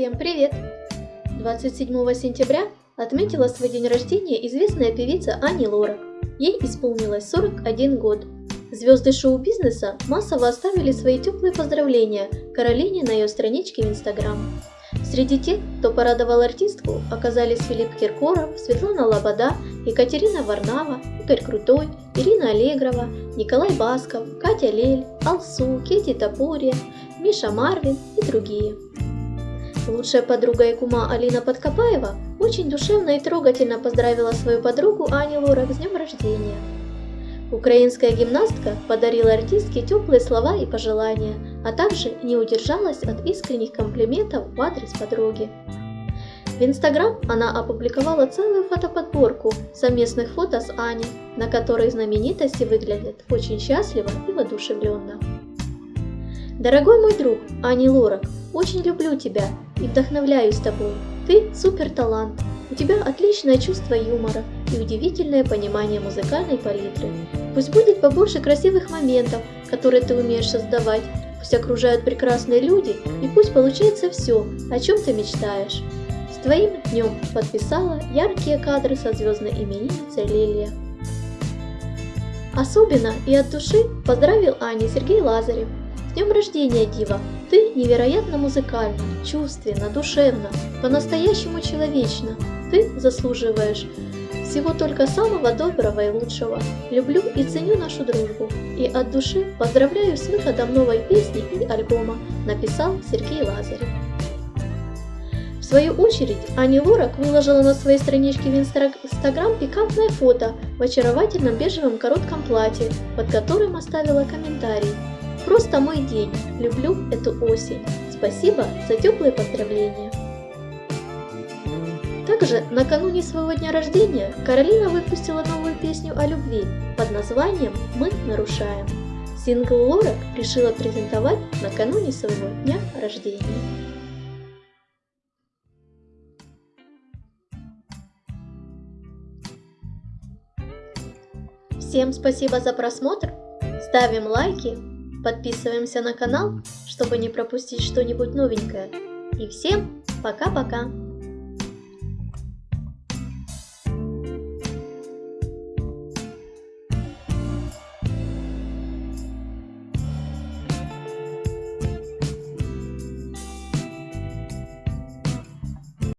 Всем привет! 27 сентября отметила свой день рождения известная певица Ани Лорак. Ей исполнилось 41 год. Звезды шоу-бизнеса массово оставили свои теплые поздравления Каролине на ее страничке в Инстаграм. Среди тех, кто порадовал артистку, оказались Филипп Киркоров, Светлана Лобода, Екатерина Варнава, Игорь Крутой, Ирина Аллегрова, Николай Басков, Катя Лель, Алсу, Кети Топурия, Миша Марвин и другие. Лучшая подруга и кума Алина Подкопаева очень душевно и трогательно поздравила свою подругу Аню Лорак с днем рождения. Украинская гимнастка подарила артистке теплые слова и пожелания, а также не удержалась от искренних комплиментов в адрес подруги. В Инстаграм она опубликовала целую фотоподборку совместных фото с Аней, на которой знаменитости выглядят очень счастливо и воодушевленно. Дорогой мой друг, Ани Лорак, очень люблю тебя и вдохновляюсь тобой. Ты супер талант. У тебя отличное чувство юмора и удивительное понимание музыкальной палитры. Пусть будет побольше красивых моментов, которые ты умеешь создавать. Пусть окружают прекрасные люди и пусть получается все, о чем ты мечтаешь. С твоим днем подписала яркие кадры со звездной именинницей Лилия. Особенно и от души поздравил Ани Сергей Лазарев, с днем рождения, Дива! Ты невероятно музыкальна, чувственно, душевно, по-настоящему человечно. Ты заслуживаешь всего только самого доброго и лучшего. Люблю и ценю нашу дружбу. И от души поздравляю с выходом новой песни и альбома, написал Сергей Лазарев. Свою очередь, Ани Лорак выложила на своей страничке в Инстаграм пикантное фото в очаровательном бежевом коротком платье, под которым оставила комментарий – Просто мой день. Люблю эту осень. Спасибо за теплые поздравления. Также накануне своего дня рождения Каролина выпустила новую песню о любви под названием «Мы нарушаем». Сингл Лорак решила презентовать накануне своего дня рождения. Всем спасибо за просмотр, ставим лайки, Подписываемся на канал, чтобы не пропустить что-нибудь новенькое. И всем пока-пока!